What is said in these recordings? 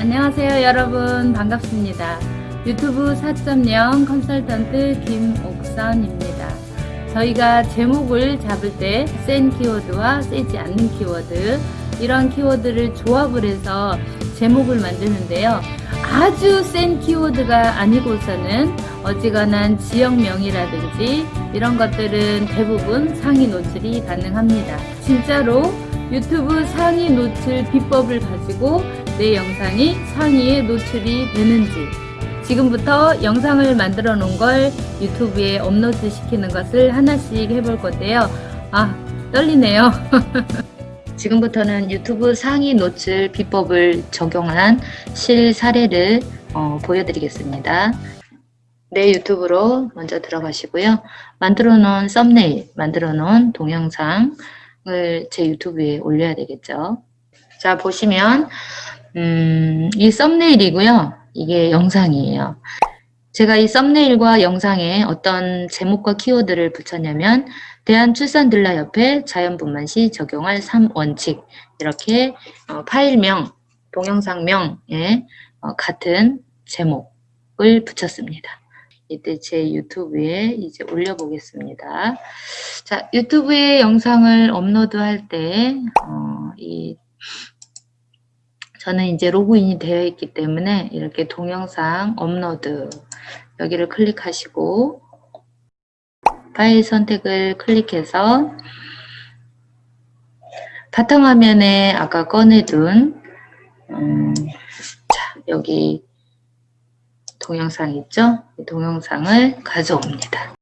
안녕하세요 여러분 반갑습니다. 유튜브 4.0 컨설턴트 김옥선입니다. 저희가 제목을 잡을 때 센 키워드와 세지 않는 키워드 이런 키워드를 조합을 해서 제목을 만드는데요. 아주 센 키워드가 아니고서는 어지간한 지역명이라든지 이런 것들은 대부분 상위 노출이 가능합니다. 진짜로 유튜브 상위 노출 비법을 가지고 내 영상이 상위에 노출이 되는지 지금부터 영상을 만들어 놓은 걸 유튜브에 업로드 시키는 것을 하나씩 해볼 건데요. 아 떨리네요. 지금부터는 유튜브 상위 노출 비법을 적용한 실 사례를 어, 보여드리겠습니다. 내 유튜브로 먼저 들어가시고요. 만들어 놓은 썸네일, 만들어 놓은 동영상을 제 유튜브에 올려야 되겠죠. 자 보시면 음, 이 썸네일이고요. 이게 영상이에요. 제가 이 썸네일과 영상에 어떤 제목과 키워드를 붙였냐면 대한출산들라협회 자연분만시 적용할 3원칙 이렇게 어, 파일명, 동영상명에 어, 같은 제목을 붙였습니다. 이때 제 유튜브에 이제 올려보겠습니다. 자, 유튜브에 영상을 업로드할 때, 어, 이, 저는 이제 로그인이 되어 있기 때문에 이렇게 동영상 업로드 여기를 클릭하시고 파일 선택을 클릭해서 바탕화면에 아까 꺼내둔 음, 자, 여기 동영상 있죠? 동영상을 가져옵니다.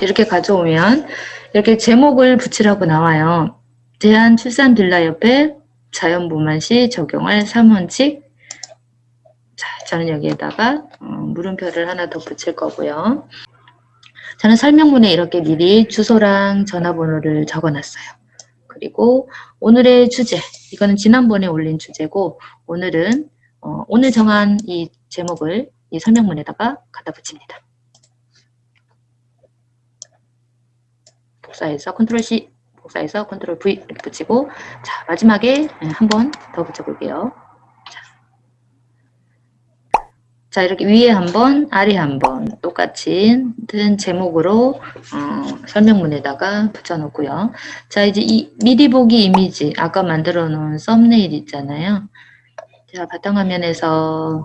이렇게 가져오면 이렇게 제목을 붙이라고 나와요. 대한 출산 빌라협회 자연분만시 적용할 3원칙 자, 저는 여기에다가 어, 물음표를 하나 더 붙일 거고요. 저는 설명문에 이렇게 미리 주소랑 전화번호를 적어놨어요. 그리고 오늘의 주제, 이거는 지난번에 올린 주제고 오늘은 어, 오늘 정한 이 제목을 이 설명문에다가 갖다 붙입니다. 복사해서 컨트롤 C, 복사해서 컨트롤 V 붙이고 자 마지막에 한 번 더 붙여볼게요. 자 이렇게 위에 한 번 아래 한 번 똑같이 같은 제목으로 어, 설명문에다가 붙여놓고요. 자 이제 이 미리 보기 이미지 아까 만들어 놓은 썸네일 있잖아요. 자 바탕화면에서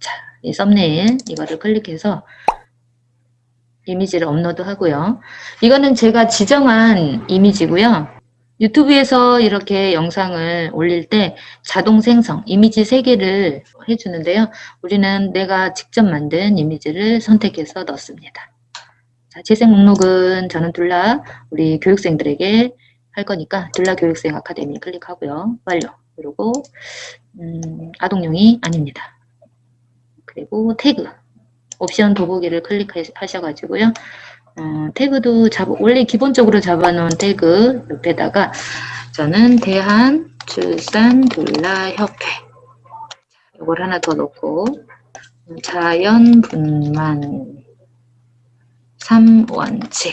자, 이 썸네일 이거를 클릭해서 이미지를 업로드 하고요. 이거는 제가 지정한 이미지고요. 유튜브에서 이렇게 영상을 올릴 때 자동 생성, 이미지 3개를 해주는데요. 우리는 내가 직접 만든 이미지를 선택해서 넣습니다. 자, 재생 목록은 저는 둘라 우리 교육생들에게 할 거니까 둘라 교육생 아카데미 클릭하고요. 완료. 그리고 음, 아동용이 아닙니다. 그리고 태그, 옵션 도보기를 클릭하셔가지고요. 어, 태그도 잡, 원래 기본적으로 잡아놓은 태그 옆에다가 저는 대한출산둘라협회 이걸 하나 더 넣고 자연분만 3원칙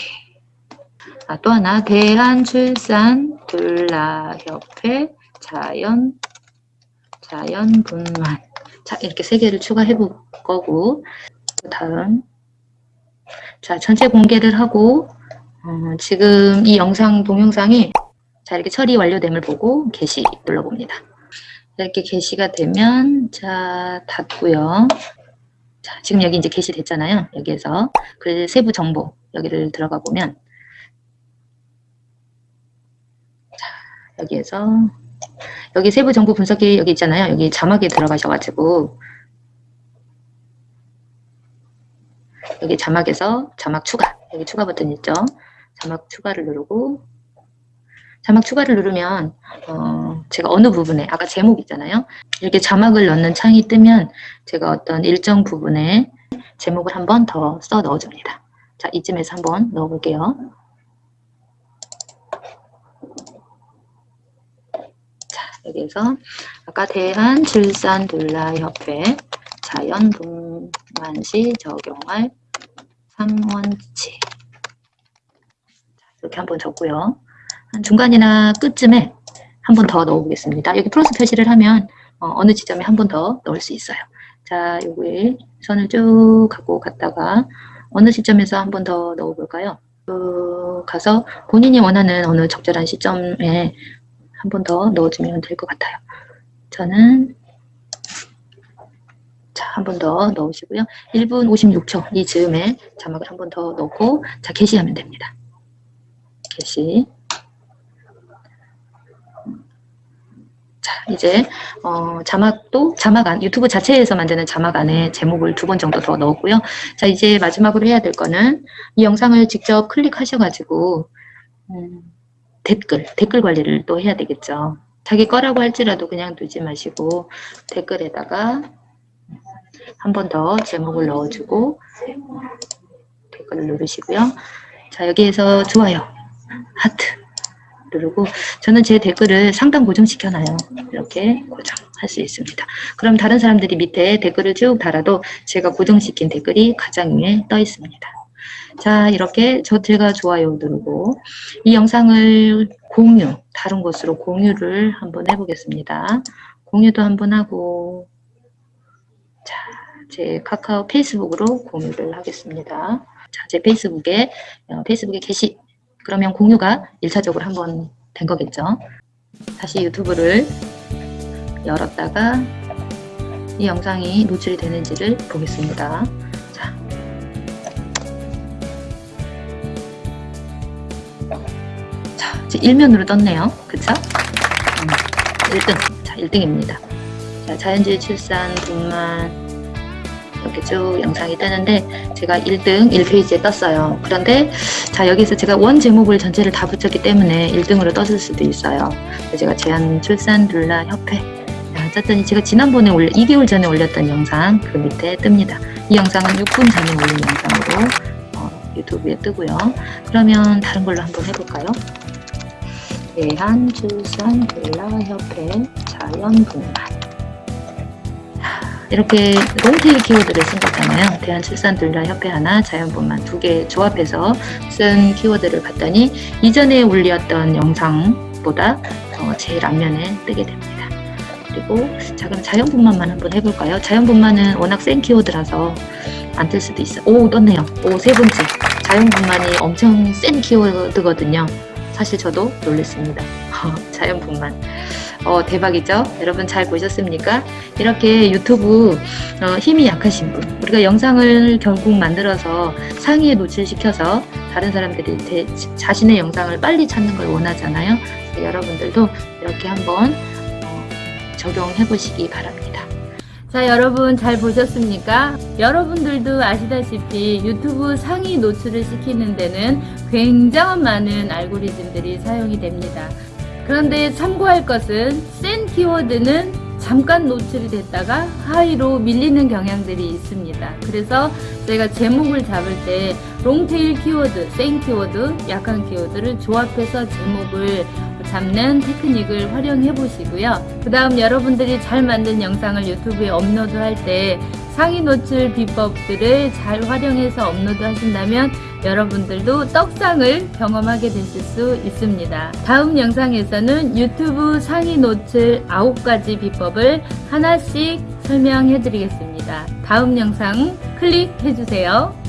아, 또 하나. 대한출산둘라협회 자연 자연분만. 자 이렇게 세 개를 추가해 볼 거고 다음 자, 전체 공개를 하고 어, 지금 이 영상 동영상이 자 이렇게 처리 완료됨을 보고 게시 눌러봅니다. 이렇게 게시가 되면 자 닫고요. 자 지금 여기 이제 게시됐잖아요. 여기에서 그 세부 정보 여기를 들어가 보면 자 여기에서 여기 세부 정보 분석기 여기 있잖아요. 여기 자막에 들어가셔가지고 여기 자막에서 자막 추가. 여기 추가 버튼 있죠? 자막 추가를 누르고 자막 추가를 누르면 어, 제가 어느 부분에 아까 제목 있잖아요? 이렇게 자막을 넣는 창이 뜨면 제가 어떤 일정 부분에 제목을 한 번 더 써 넣어줍니다. 자 이쯤에서 한번 넣어 볼게요. 자 여기에서 아까 대한질산둘라협회 자연분만시 적용할 3원치 이렇게 한번 적고요. 한 중간이나 끝쯤에 한 번 더 넣어보겠습니다. 여기 플러스 표시를 하면 어, 느 지점에 한 번 더 넣을 수 있어요. 자, 여기 선을 쭉 갖고 갔다가 어느 시점에서 한 번 더 넣어볼까요? 쭉 가서 본인이 원하는 어느 적절한 시점에 한 번 더 넣어주면 될 것 같아요. 저는 자, 한 번 더 넣으시고요. 1분 56초 이 즈음에 자막을 한 번 더 넣고 자, 게시하면 됩니다. 게시 자, 이제 어, 자막도 자막 안 유튜브 자체에서 만드는 자막 안에 제목을 두 번 정도 더 넣었고요. 자, 이제 마지막으로 해야 될 거는 이 영상을 직접 클릭하셔가지고 음, 댓글 댓글 관리를 또 해야 되겠죠. 자기 거라고 할지라도 그냥 두지 마시고 댓글에다가 한 번 더 제목을 넣어주고 댓글을 누르시고요. 자, 여기에서 좋아요, 하트 누르고 저는 제 댓글을 상단 고정시켜놔요. 이렇게 고정할 수 있습니다. 그럼 다른 사람들이 밑에 댓글을 쭉 달아도 제가 고정시킨 댓글이 가장 위에 떠 있습니다. 자 이렇게 저 제가 좋아요 누르고 이 영상을 공유 다른 곳으로 공유를 한번 해보겠습니다. 공유도 한번 하고 자 제 카카오 페이스북으로 공유를 하겠습니다. 자, 제 페이스북에 어, 페이스북에 게시 그러면 공유가 1차적으로 한번 된 거겠죠. 다시 유튜브를 열었다가 이 영상이 노출이 되는지를 보겠습니다. 자. 자, 이제 1면으로 떴네요. 그쵸? 음, 1등. 자, 1등입니다. 자, 자연주의 출산, 분만, 이렇게 쭉 영상이 뜨는데 제가 1등 1페이지에 떴어요. 그런데 자 여기서 제가 원 제목을 전체를 다 붙였기 때문에 1등으로 떴을 수도 있어요. 제가 제한 출산 룰라 협회 짰더니 제가 지난번에 올려 2개월 전에 올렸던 영상 그 밑에 뜹니다. 이 영상은 6분 전에 올린 영상으로 어, 유튜브에 뜨고요. 그러면 다른 걸로 한번 해볼까요? 대한출산 룰라 협회 자연분만 이렇게 롱테일 키워드를 쓴 거잖아요. 대한출산둘라협회 하나, 자연분만 두 개 조합해서 쓴 키워드를 봤더니 이전에 올렸던 영상보다 어, 제일 앞면에 뜨게 됩니다. 그리고 자 그럼 자연분만만 한번 해볼까요? 자연분만은 워낙 센 키워드라서 안 뜰 수도 있어요. 오 떴네요. 오 세 번째 자연분만이 엄청 센 키워드거든요. 사실 저도 놀랐습니다. 자연분만 어, 대박이죠? 여러분 잘 보셨습니까? 이렇게 유튜브 어, 힘이 약하신 분 우리가 영상을 결국 만들어서 상위에 노출시켜서 다른 사람들이 대, 자신의 영상을 빨리 찾는 걸 원하잖아요. 여러분들도 이렇게 한번 어, 적용해 보시기 바랍니다. 자 여러분 잘 보셨습니까? 여러분들도 아시다시피 유튜브 상위 노출을 시키는 데는 굉장한 많은 알고리즘들이 사용이 됩니다. 그런데 참고할 것은 센 키워드는 잠깐 노출이 됐다가 하위로 밀리는 경향들이 있습니다. 그래서 저희가 제목을 잡을 때 long tail 키워드, 센 키워드, 약한 키워드를 조합해서 제목을 잡는 테크닉을 활용해 보시고요. 그 다음 여러분들이 잘 만든 영상을 유튜브에 업로드할 때 상위 노출 비법들을 잘 활용해서 업로드 하신다면 여러분들도 떡상을 경험하게 되실 수 있습니다. 다음 영상에서는 유튜브 상위 노출 9가지 비법을 하나씩 설명해 드리겠습니다. 다음 영상 클릭해 주세요.